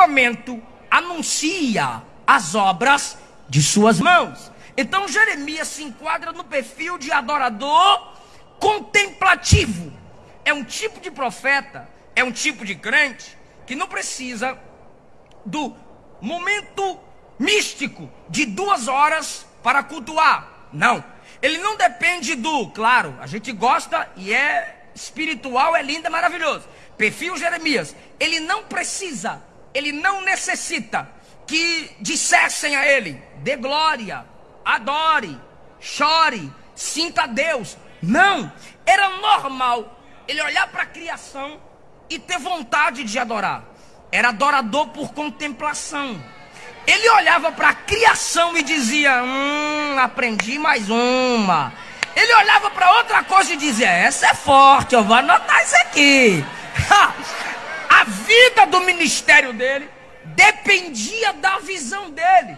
firmamento anuncia as obras de suas mãos. Então Jeremias se enquadra no perfil de adorador contemplativo. É um tipo de profeta, é um tipo de crente que não precisa do momento místico de duas horas para cultuar. Não. Ele não depende do, claro, a gente gosta e é espiritual, é lindo, é maravilhoso. Perfil Jeremias. Ele não precisa, ele não necessita que dissessem a ele: dê glória, adore, chore, sinta Deus. Não. Era normal ele olhar para a criação e ter vontade de adorar. Era adorador por contemplação. Ele olhava para a criação e dizia: Hum, aprendi mais uma. Ele olhava para outra coisa e dizia: Essa é forte, eu vou anotar isso aqui. a vida do ministério dele dependia da visão dele.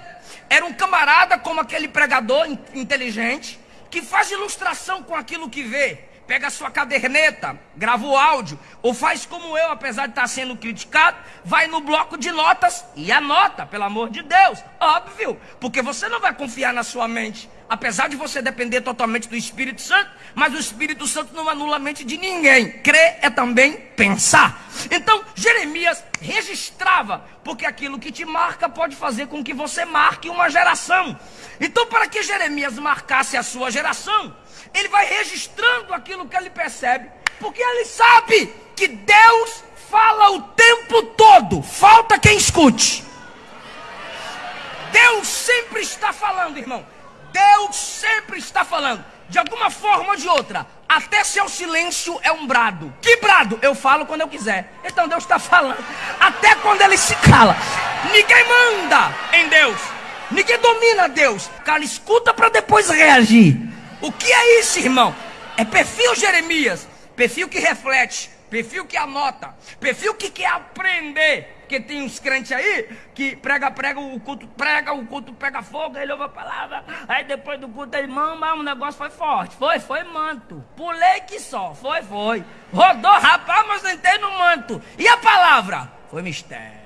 Era um camarada como aquele pregador inteligente que faz ilustração com aquilo que vê pega a sua caderneta, grava o áudio, ou faz como eu, apesar de estar sendo criticado, vai no bloco de notas e anota, pelo amor de Deus. Óbvio, porque você não vai confiar na sua mente, apesar de você depender totalmente do Espírito Santo, mas o Espírito Santo não anula a mente de ninguém. Crer é também pensar. Então, Jeremias registrava, porque aquilo que te marca pode fazer com que você marque uma geração. Então, para que Jeremias marcasse a sua geração, ele vai registrando aquilo que ele percebe, porque ele sabe que Deus fala o tempo todo, falta quem escute. Deus sempre está falando, irmão. Deus sempre está falando, de alguma forma ou de outra. Até seu silêncio é um brado. Que brado? Eu falo quando eu quiser. Então Deus está falando. Até quando ele se cala. Ninguém manda em Deus. Ninguém domina Deus. Cara, escuta para depois reagir. O que é isso, irmão? É perfil Jeremias, perfil que reflete, perfil que anota, perfil que quer aprender. Porque tem uns crentes aí que prega, prega, o culto prega, o culto pega fogo, ele ouve a palavra, aí depois do culto ele, mama, o negócio foi forte. Foi, foi manto. Pulei que só, foi, foi. Rodou, rapaz, mas entrei no manto. E a palavra? Foi mistério.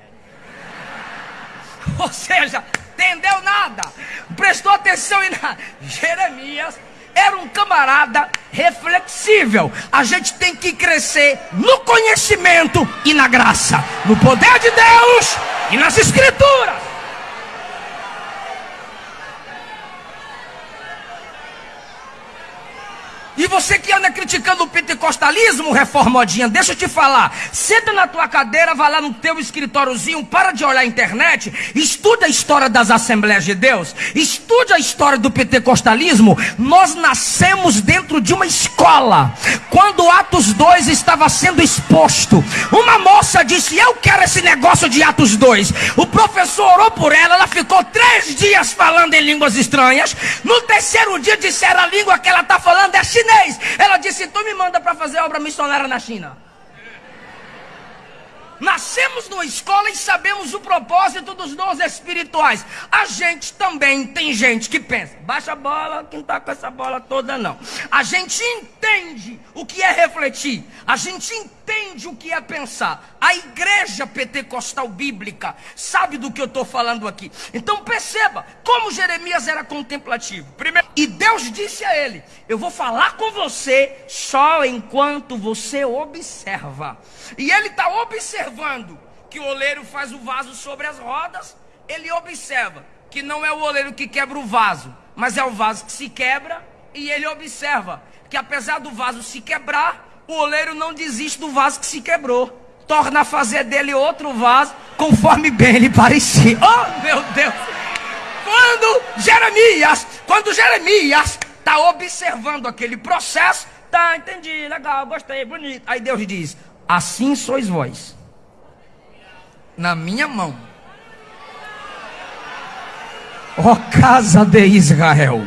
Ou seja, entendeu nada, prestou atenção em nada. Jeremias camarada reflexível. A gente tem que crescer no conhecimento e na graça, no poder de Deus e nas Escrituras. E você que anda criticando o pentecostalismo, reformodinha, deixa eu te falar. Senta na tua cadeira, vai lá no teu escritóriozinho, para de olhar a internet, estuda a história das Assembleias de Deus, estude a história do pentecostalismo. Nós nascemos dentro de uma escola. Quando Atos 2 estava sendo exposto, uma moça disse: Eu quero esse negócio de Atos 2. O professor orou por ela, ela ficou três dias falando em línguas estranhas. No terceiro dia disseram a língua que ela está falando é chinesa chinês. Ela disse: Tu me manda para fazer obra missionária na China. Nascemos numa escola e sabemos o propósito dos dons espirituais. A gente também tem gente que pensa, baixa a bola, quem está com essa bola toda não. A gente entende o que é refletir, a gente entende o que é pensar. A igreja pentecostal bíblica sabe do que eu estou falando aqui. Então perceba como Jeremias era contemplativo. Primeiro, e Deus disse a ele: Eu vou falar com você só enquanto você observa. E ele está observando que o oleiro faz o vaso sobre as rodas. Ele observa que não é o oleiro que quebra o vaso, mas é o vaso que se quebra. E ele observa que apesar do vaso se quebrar, o oleiro não desiste do vaso que se quebrou. Torna a fazer dele outro vaso, conforme bem lhe parecia. Oh, meu Deus! Quando Jeremias, quando Jeremias está observando aquele processo, tá, entendi, legal, gostei, bonito. Aí Deus diz: Assim sois vós, na minha mão, ó casa de Israel.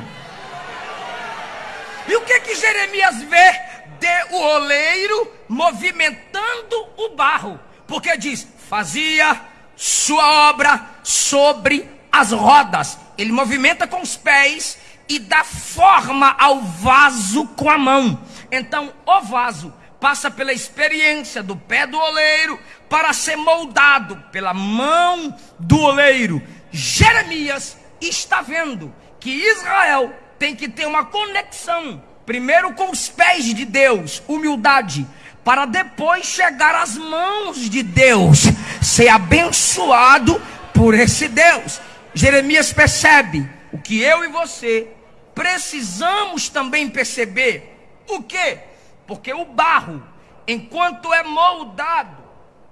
E o que que Jeremias vê de o oleiro movimentando o barro? Porque diz: fazia sua obra sobre as rodas. Ele movimenta com os pés e dá forma ao vaso com a mão. Então, o vaso passa pela experiência do pé do oleiro para ser moldado pela mão do oleiro. Jeremias está vendo que Israel tem que ter uma conexão, primeiro com os pés de Deus, humildade, para depois chegar às mãos de Deus, ser abençoado por esse Deus. Jeremias percebe o que eu e você precisamos também perceber. O que? Porque o barro, enquanto é moldado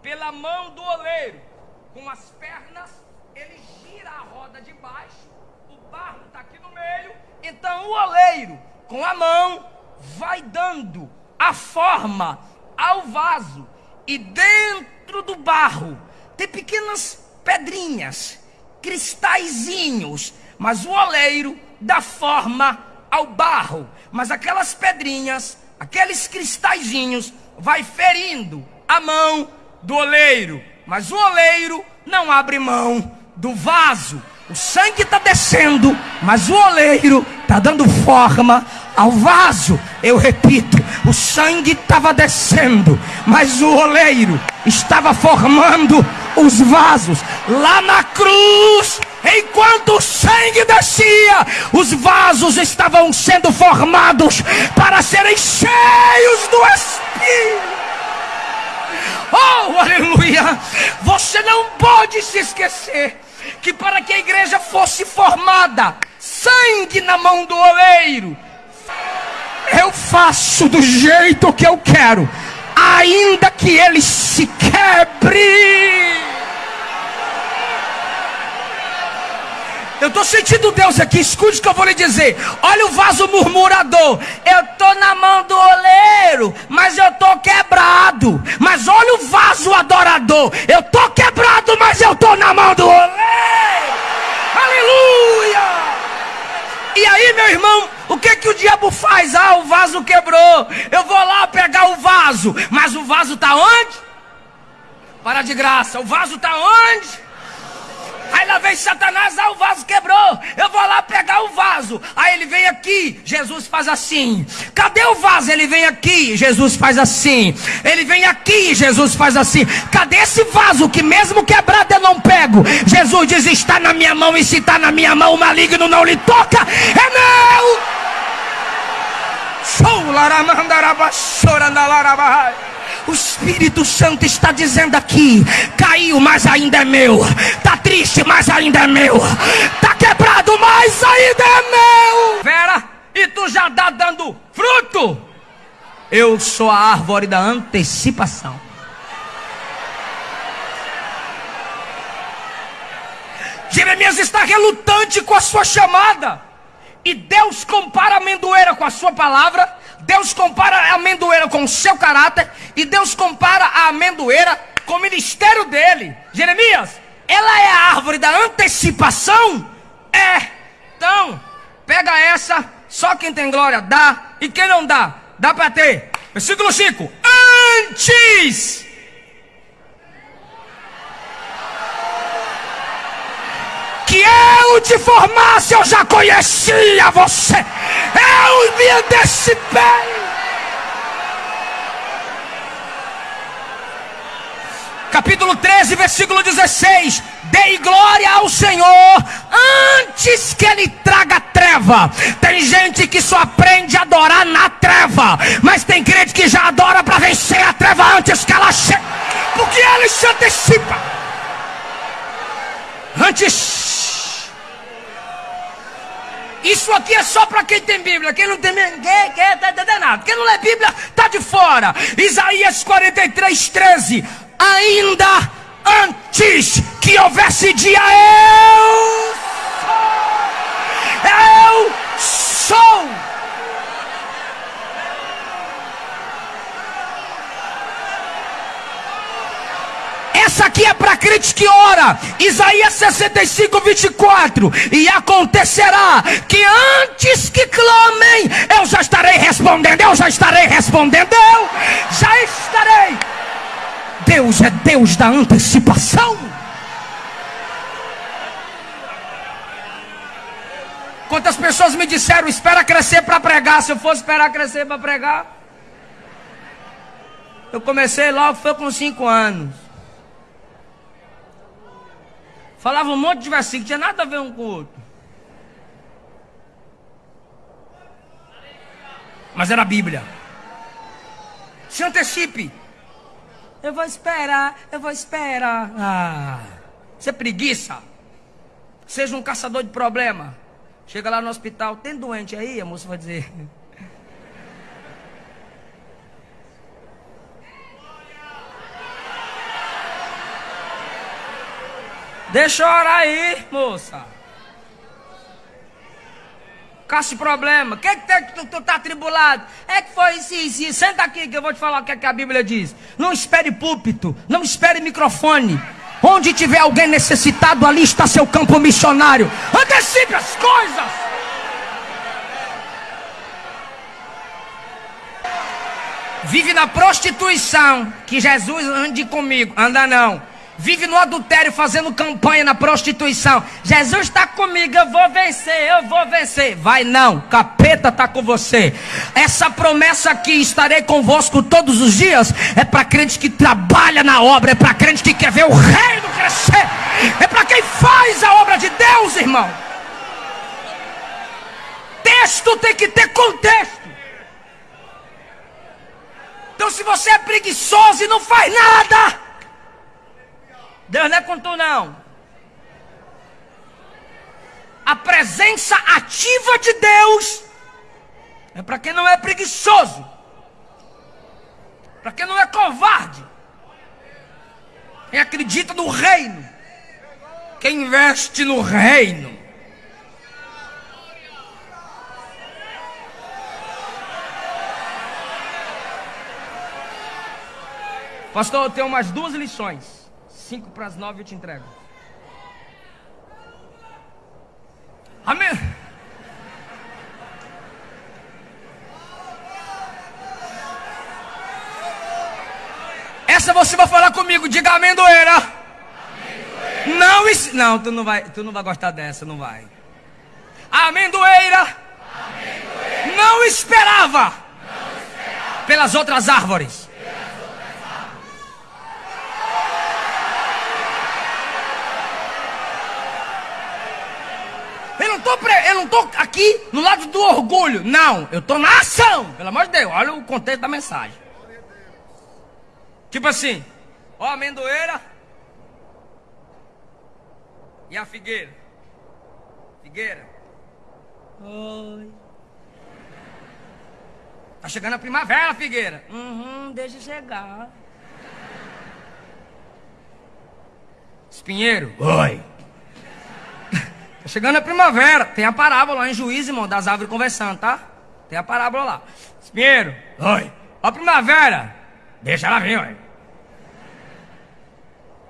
pela mão do oleiro, com as pernas, ele gira a roda de baixo, o barro está aqui no meio, então o oleiro, com a mão, vai dando a forma ao vaso, e dentro do barro. Tem pequenas pedrinhas, cristalzinhos, mas o oleiro dá forma ao barro, mas aquelas pedrinhas, aqueles cristalzinhos, vai ferindo a mão do oleiro, mas o oleiro não abre mão do vaso. O sangue está descendo, mas o oleiro está dando forma ao vaso. Eu repito, o sangue estava descendo, mas o oleiro estava formando os vasos. Lá na cruz, enquanto o sangue descia, os vasos estavam sendo formados para serem cheios do Espírito. Oh, aleluia! Você não pode se esquecer que para que a igreja fosse formada, sangue na mão do oleiro, eu faço do jeito que eu quero, ainda que ele se quebre. Eu estou sentindo Deus aqui, escute o que eu vou lhe dizer. Olha o vaso murmurador. Eu estou na mão do oleiro, mas eu estou quebrado. Mas olha o vaso adorador. Eu estou quebrado, mas eu estou na mão do oleiro. Aleluia! E aí, meu irmão, o que que o diabo faz? Ah, o vaso quebrou. Eu vou lá pegar o vaso. Mas o vaso está onde? Para de graça. O vaso está onde? Aí lá vem Satanás, ah, o vaso quebrou. Eu vou lá pegar o vaso. Aí ele vem aqui, Jesus faz assim. Cadê o vaso? Ele vem aqui, Jesus faz assim. Ele vem aqui, Jesus faz assim. Cadê esse vaso que mesmo quebrado eu não pego? Jesus diz: está na minha mão, e se está na minha mão, o maligno não lhe toca. É meu! O Espírito Santo está dizendo aqui: caiu, mas ainda é meu. Tá triste, mas ainda é meu. Tá quebrado, mas ainda é meu. Vera, e tu já está dando fruto? Eu sou a árvore da antecipação. Jeremias está relutante com a sua chamada. E Deus compara a amendoeira com a sua palavra Deus compara a amendoeira com o seu caráter e Deus compara a amendoeira com o ministério dele. Jeremias, ela é a árvore da antecipação? É. Então, pega essa, só quem tem glória dá, e quem não dá, dá para ter. Versículo 5: Antes que te formasse, eu já conhecia você. Eu me antecipei. Capítulo 13, versículo 16: Dei glória ao Senhor antes que Ele traga treva. Tem gente que só aprende a adorar na treva, mas tem crente que já adora para vencer a treva antes que ela chegue, porque Ele se antecipa. Antes. Isso aqui é só para quem tem Bíblia. Quem não tem ninguém quer tá entendendo nada. Quem não lê Bíblia está de fora. Isaías 43, 13. Ainda antes que houvesse dia, eu sou. Eu sou. Essa aqui é para crente que ora. Isaías 65, 24. E acontecerá que antes que clamem, eu já estarei respondendo. Eu já estarei respondendo. Eu já estarei. Deus é Deus da antecipação. Quantas pessoas me disseram, espera crescer para pregar. Se eu fosse esperar crescer para pregar. Eu comecei logo, foi com cinco anos. Falava um monte de versículo, tinha nada a ver um com o outro. Mas era a Bíblia. Se antecipe. Eu vou esperar, eu vou esperar. Ah, você é preguiça. Seja um caçador de problema. Chega lá no hospital, tem doente aí? A moça vai dizer. Deixa eu orar aí, moça. Caça problema. O que, que tem que tu, tu tá atribulado? É que foi isso, isso, isso. Senta aqui que eu vou te falar o que, é que a Bíblia diz. Não espere púlpito, não espere microfone. Onde tiver alguém necessitado, ali está seu campo missionário. Antecipe as coisas. Vive na prostituição. Que Jesus ande comigo. Anda não vive no adultério fazendo campanha na prostituição. Jesus está comigo, eu vou vencer, eu vou vencer. Vai não, capeta está com você. Essa promessa aqui, estarei convosco todos os dias, é para crente que trabalha na obra, é para crente que quer ver o reino crescer, é para quem faz a obra de Deus, irmão. Texto tem que ter contexto. Então, se você é preguiçoso e não faz nada, Deus não é com não. A presença ativa de Deus é para quem não é preguiçoso, para quem não é covarde, quem acredita no reino, quem investe no reino. Pastor, eu tenho umas duas lições. Cinco para as nove eu te entrego. Amém. Essa você vai falar comigo, diga amendoeira. amendoeira. Não, não, tu não vai, tu não vai gostar dessa, não vai. Amendoeira. amendoeira. Não, esperava. não esperava pelas outras árvores. Eu não tô aqui no lado do orgulho. Não, eu tô na ação. Pelo amor de Deus, olha o contexto da mensagem. Tipo assim, ó a amendoeira e a figueira. Figueira. Oi. Tá chegando a primavera, figueira. Uhum, deixa chegar. Espinheiro. Oi. Chegando a primavera, tem a parábola lá em Juízo, irmão, das árvores conversando, tá? Tem a parábola lá. Espinheiro, oi. A primavera, deixa ela vir, oi.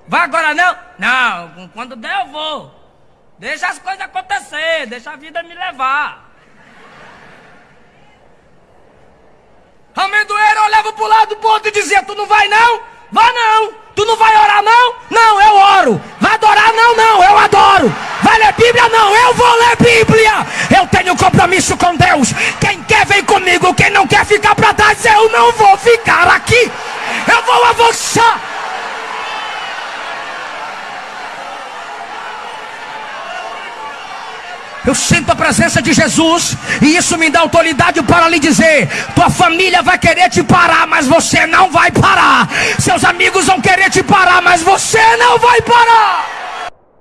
Vai agora não? Não, quando der eu vou. Deixa as coisas acontecer, deixa a vida me levar. Amendoeiro olhava pro lado do ponto e dizia, tu não vai não? Vai não! Tu não vai orar não? Não, eu oro. Vai adorar não, não, eu adoro. Vai ler Bíblia não, eu vou ler Bíblia. Eu tenho compromisso com Deus. Quem quer vem comigo, quem não quer ficar para trás, eu não vou ficar aqui. Eu vou avançar. Eu sinto a presença de Jesus e isso me dá autoridade para lhe dizer: tua família vai querer te parar, mas você não vai parar. Seus amigos vão querer te parar, mas você não vai parar.